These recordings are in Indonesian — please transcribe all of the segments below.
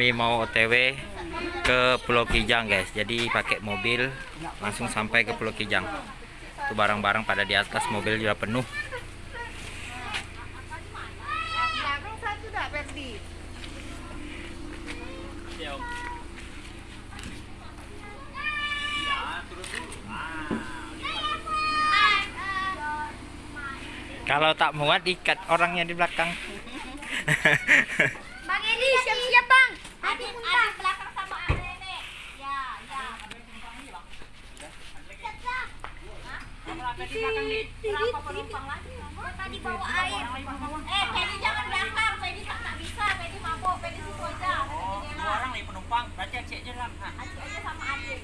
kami mau OTW ke Pulau Kijang guys. Jadi pakai mobil langsung sampai ke Pulau Kijang. Itu barang-barang pada di atas mobil sudah penuh. Kalau tak muat ikat orangnya di belakang. Bang Edi siap-siap bang. Belakang sama nenek. Ya, ya. Berapa penumpang lagi? Tadi bawa air. Eh, jangan belakang. Tak tak bisa. Mabuk. Situ aja. dua orang nih penumpang berarti aja dalam Acik aja sama adik.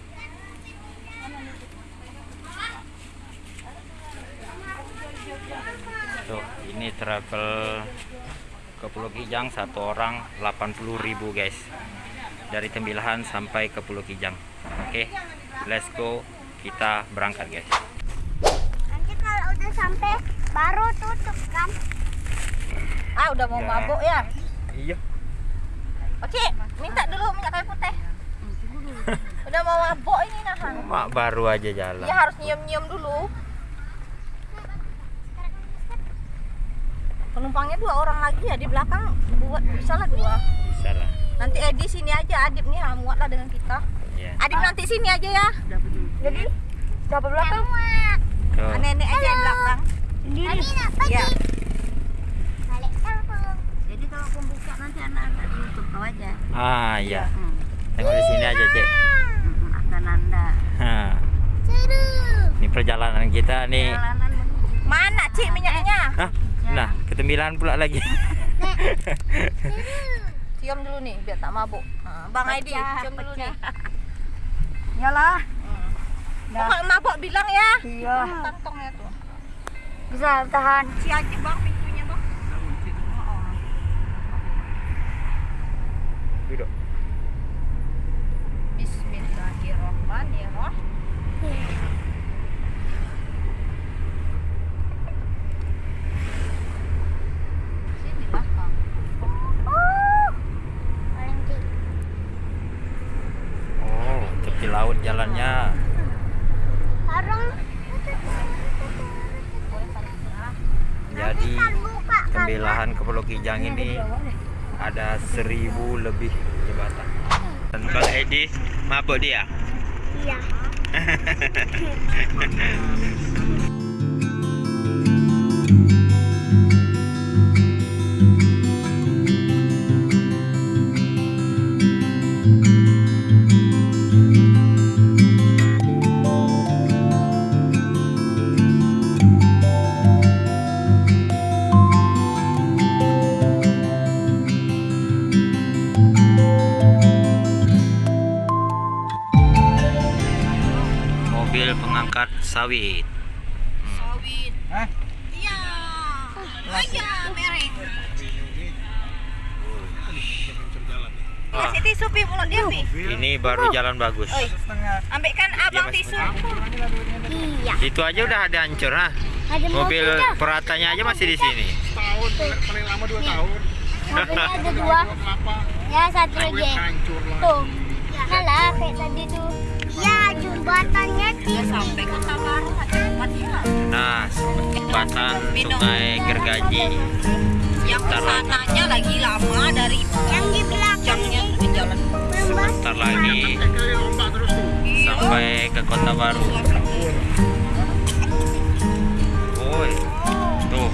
tuh ini travel ke Pulau Kijang satu orang 80.000 guys dari Tembilahan sampai ke Pulau Kijang oke let's go kita berangkat guys Nanti kalau udah sampai baru tutup kan? Ah, udah mau Ya. mabuk ya? iya Oke, minta dulu minyak kayu putih. Udah mau mabuk ini nahan. mak baru aja jalan Dia harus nyium-nyium dulu. Penumpangnya dua orang lagi ya di belakang buat bisa lah dua. bisa lah Nanti Edi sini aja, Adip nih muat lah dengan kita. ya Adip nanti sini aja ya. Jadi dapat belakang. tuh Ah, Nenek aja yang belakang. Sendiri. Ya. Jadi kalau pembuka nanti anak-anak di YouTube kau aja. ah ya Hmm. tengok di sini aja cek Hmm, akan anda. Hah. ini perjalanan kita nih Jalanan menuju Mana Cik minyaknya? Hah? Nah ketembilan pula lagi Cium dulu nih biar tak mabuk. Ah, Bang Pecah, cium dulu nih. Yalah. Kalau mabuk bilang ya. Iya. Kantongnya tuh. Bisa tahan. Si aja bang pintunya bang. duduk Bismillahirrahmanirrahim. Sini lah bang. oh tepi laut jalannya. Jadi tembilahan ke Pulau Kijang ini ada seribu lebih jembatan. Dan Bang Edi mabuk dia? Iya. sawit Sawit. Hah? Iya. Aja mereng. Kasih tisu pi mulut dia pi. ini baru jalan bagus ambilkan abang Mas. tisu. Iya. itu aja udah ada hancur ha Ada mobil peratanya aja masih di sini tahun paling lama dua tahun Mobilnya ada dua. Ya satu lagi. Tuh. Salah kayak tadi tuh. Ya jembatannya Dia sampai kota baru ada tempatnya. nah jembatan sungai Gergaji. Yang ke sananya lagi lama dari yang di jamnya ke jalan. sebentar lagi. tuh sampai ke kota baru. Woi, tuh.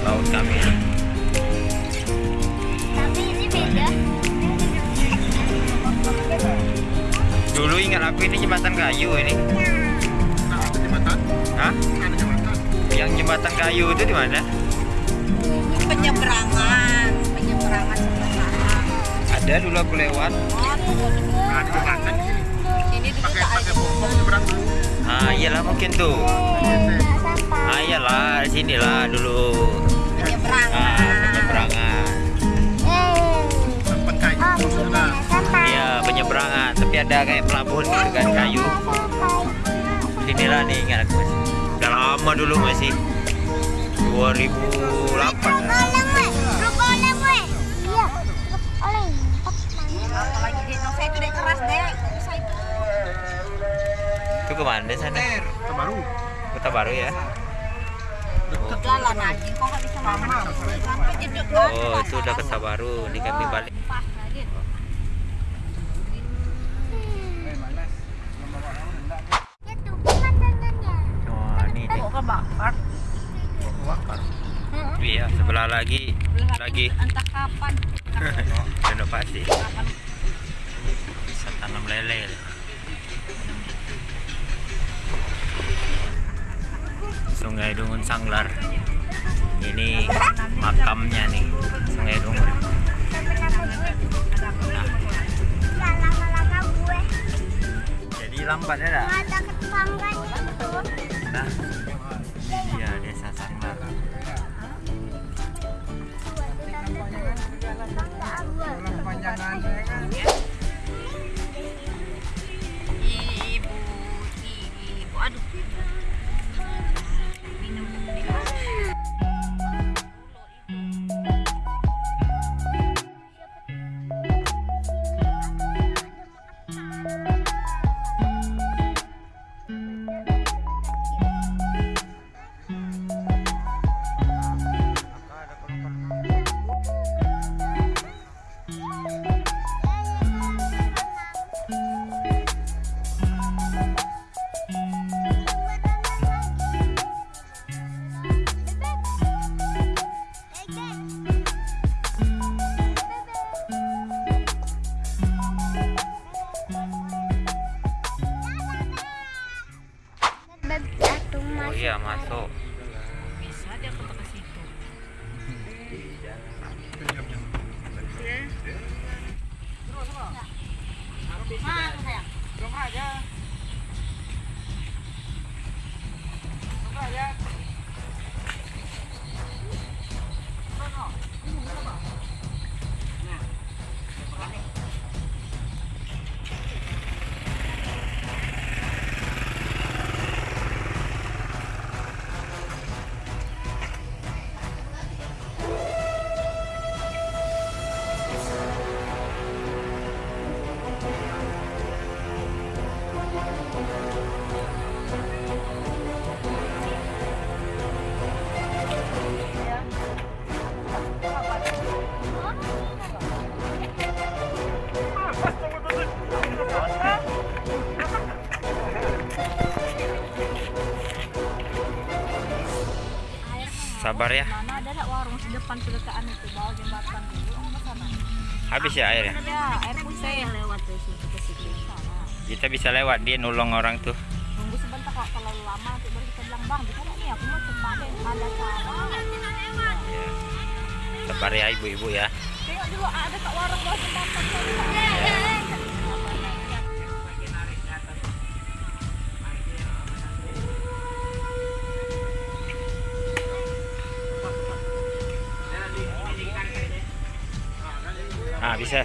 Laut kami. Ingat aku ini jembatan kayu ini. nah ada jembatan Hah? ada jembatan Yang jembatan kayu itu di mana? Penyeberangan, penyeberangan sebelah. Ada dulu aku lewat. Oh, tuh. nah di jembatan di sini Sini dulu pakai pakai bom nyebrang dulu Ah, iyalah mungkin tuh. Ah, iyalah, sinilah dulu. Ah, Penyeberangan. penyeberangan. tempat kayu nah ya penyeberangan. Tapi ada kayak pelabuhan gitu kan kayu. Inilah nih ingat aku. Udah lama dulu masih 2008. Itu ke mana deh sana? Kota Baru. Kota Baru ya. Oh, Oh, itu udah Kota Baru di kami balik. Lagi Entah kapan. renovasi. Bisa tanam lele. Sungai Dungun Sanglar. Ini makamnya nih, Sungai Dungun. Jadi lambat ya, dah? ada ketetangganya itu. Nah, Sabar ya. Mana ada warung di depan kedekaan itu bawah jembatan dulu sana. Habis ya airnya. Ada air putih yang lewat dari situ ke situ. Sana. Kita bisa lewat dia nolong orang tuh. Tunggu sebentar kok kalau lama nanti baru kita bilang bang bisa nggak nih aku mau deh ada cara. Ya. Sabar ya ibu-ibu ya. Tengok dulu ada kak warung bawah jembatan. Ah, bisa.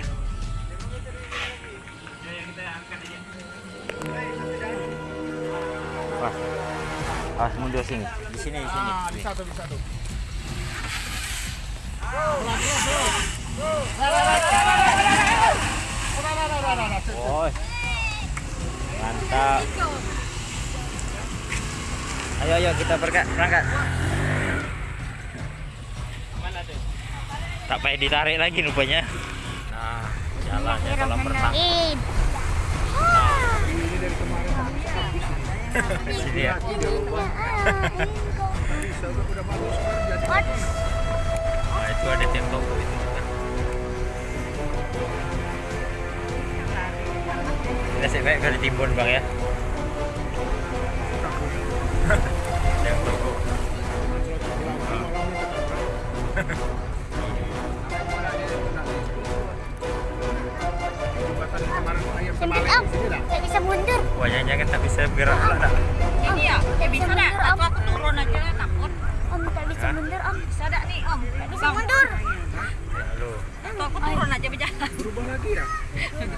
Wah. Ah, mundur sini. Di sini, di sini. Ah, bisa tuh, bisa tuh. Mantap. Ayo, ayo kita berangkat, berangkat. Tak payah ditarik lagi rupanya. Kolam renang. Id. Di sini ya. Nah, itu ada tembok itu. Kalau ditimbun bang ya. terbalik om. dah. Nggak bisa mundur. Wah, jangan tak bisa bergerak pula? Ini ya, eh bisa nggak? Atau aku turun aja lah takut. Om tak bisa mundur om. Bisa nggak nih om? Bisa mundur. Ya, lu. Atau aku turun aja berjalan. Berubah lagi ya?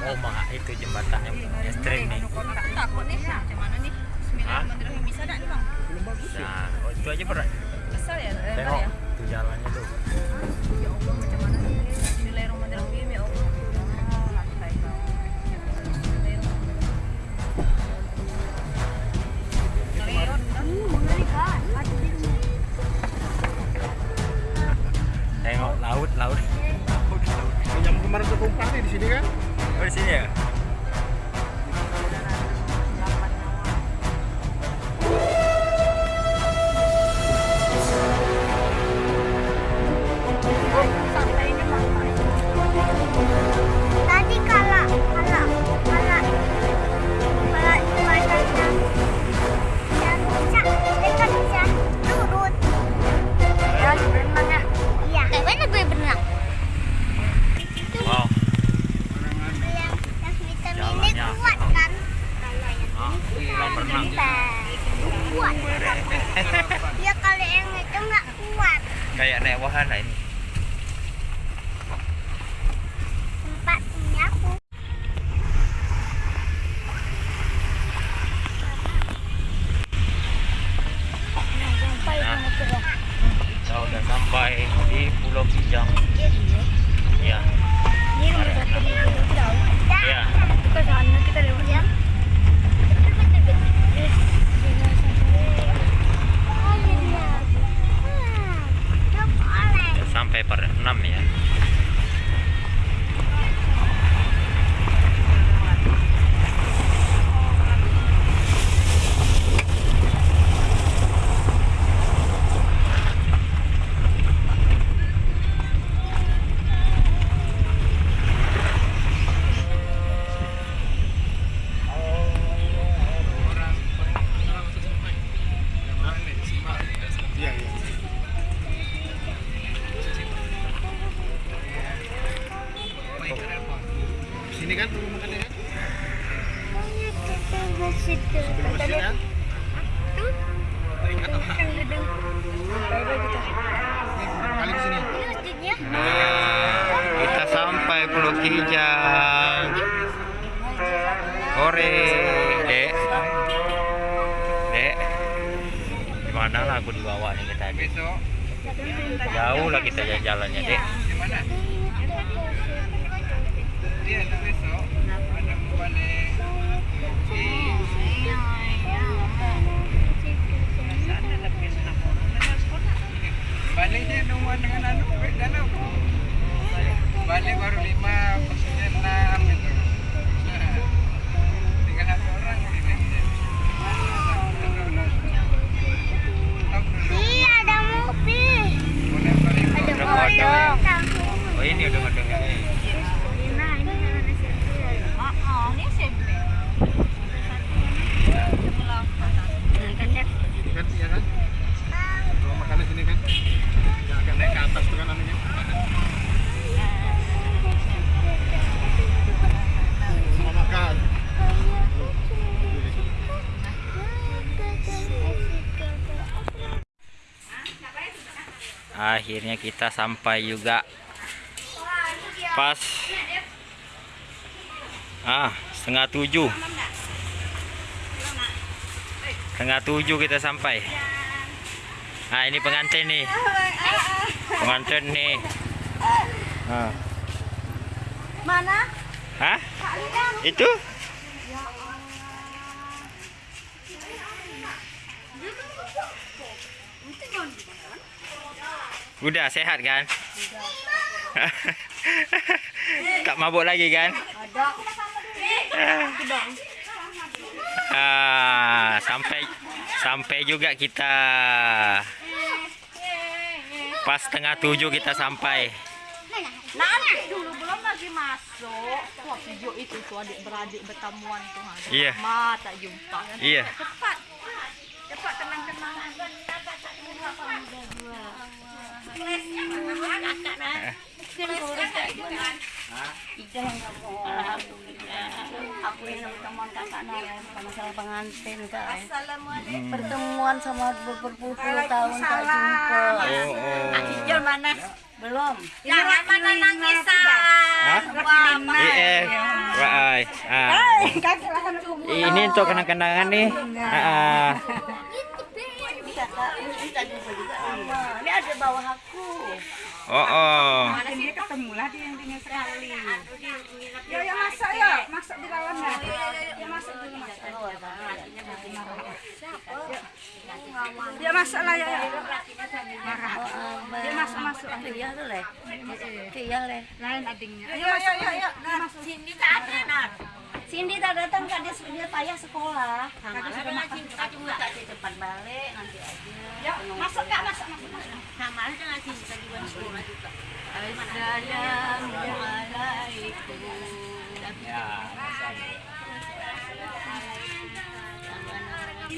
Oh, mak itu jembatan yang ekstrim nih. Tak takut nih. Macam mana nih? Bismillahirrahmanirrahim. Bisa nggak nih bang? Belum bagus ya? Nah, oh, itu aja berat. Kesel ya? Eh, Tengok ya? tuh jalannya aku dibawa nih kita. Besok Jauh lah kita jalan-jalannya dek. di mana? Iya, itu besok. Ada mau balik. Di baliknya rumah dengan anu beda lah. Balik baru lima, maksudnya enam gitu. Tinggal satu orang di sini. Stop dulu. Iya ada mobil. Boleh balik. Ada Udah mobil. Oh ini udah ngedengar ini. Nah ini ada sirkuit. Oh, ini SMP. Sini kan, iya kan? Kalau makan di sini kan? Yang agak naik ke atas tuh kan anunya. Mau makan. Akhirnya kita sampai juga pas ah setengah tujuh setengah tujuh kita sampai nah ini pengantin nih pengantin nih ah. Mana? Hah? itu udah sehat kan tak mabuk lagi kan ah sampai sampai juga kita pas setengah tujuh kita sampai Nanti dulu belum lagi masuk. Wah, video itu tuh adik beradik bertemuan tuh. Ada Iya. lama tak jumpa kan. iya Cepat. Cepat kenang-kenangan. Aku ini teman kakak Nara masalah pengantin kan pertemuan sama berpuluh tahun tak jumpa oh, oh. Mana? belum Jangan mana nangis Eh, ah. Ini untuk kenang-kenangan nih. Ah, ah. kita jumpa juga bawah aku. Oh, oh. Ini ketemu lah dia yang tinggal sekali. Ya ya masak ya, masak di dalam ya. Ya masak dulu masak. Ya masak lah ya ya. Marah. Dia masuk masuk. Iya tuh leh. Iya leh. Lain adingnya. Ayo masuk ya ya. Masuk. Cindy tak ada nak. Cindy tak datang kan dia dia payah sekolah. Sama sudah makin kita cuma tak di depan balik nanti aja. Ya masak kak masak. masak. Sama aja Cindy tadi bukan sekolah juga. Assalamualaikum. Ya, Ini